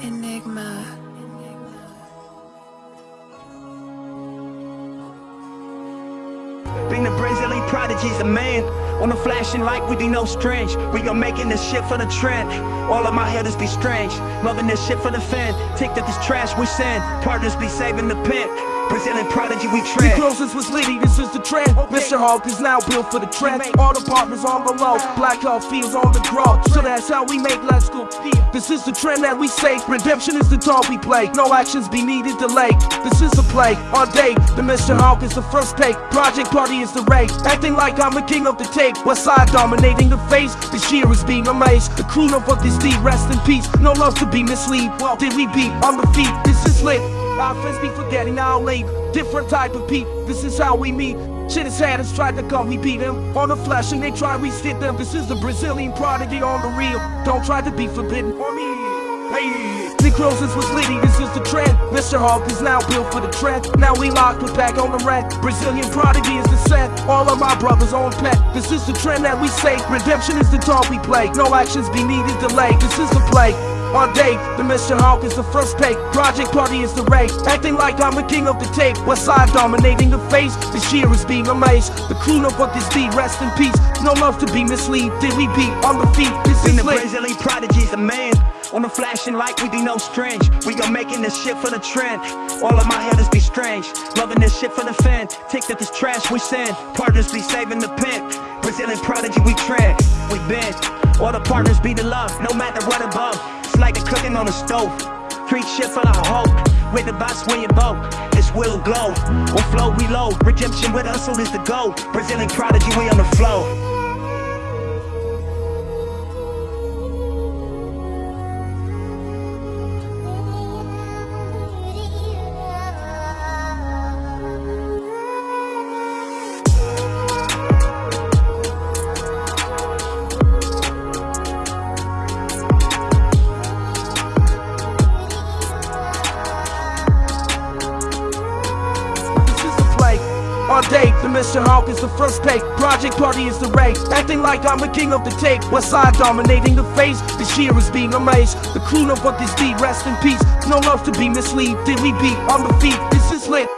Enigma. Being the Brazilian prodigy's a man. On the flashing light, we be no strange. We gon' making this shit for the trend. All of my haters be strange. Loving this shit for the fan. Take that this trash we send. Partners be saving the pimp. Brazilian prodigy, we The trend. closest was Liddy, this is the trend. Mr. Hawk is now built for the trend. All the partners on the low, Black Hawk fields on the grow. So that's how we make Let's Go. This is the trend that we say. Redemption is the talk we play. No actions be needed delay. This is a play on day. The Mr. Hawk is the first take. Project Party is the rate. Acting like I'm the king of the tape. West side dominating the face. This year is being amazed. The crew know what this deed. Rest in peace. No love to be mislead. Well, did we beat on the feet? This is lit. Our friends be forgetting our late. Different type of peep. This is how we meet. Shit is had us tried to come, we beat them on the flesh and they try we sit them. This is the Brazilian prodigy on the real. Don't try to be forbidden for me. Hey, Necrosis was litty, this is the trend. Mr. Hawk is now built for the trend. Now we locked, with back on the rack. Brazilian prodigy is the set. All of my brothers on pet. This is the trend that we say. Redemption is the talk we play. No actions be needed delay. This is the play. On day, the mission Hawk is the first pay. Project Party is the rate. Acting like I'm the king of the tape. West side dominating the face. This year is being amazed. The crew know what this be. Rest in peace. No love to be mislead. Did we beat on the feet? This is the. Brazilian prodigy's a man. On the flashing light, we be no strange. We gon' making this shit for the trend. All of my haters be strange. Loving this shit for the fan. Take that this trash we send. Partners be saving the pimp. Brazilian prodigy, we trend. We bend. All the partners be the love, no matter what above. Like the cooking on the stove. Preach shit for the hope. With the boss when you boat. It's will glow. On flow, we low. Redemption with us, so is the goal. Brazilian prodigy, we on the flow. Day, the Mr. Hawk is the first pay. Project Party is the rate. Acting like I'm the king of the tape. West side dominating the face. This year is being amazed. The crew know what this be. Rest in peace. No love to be mislead. Did we beat on the feet? This is lit.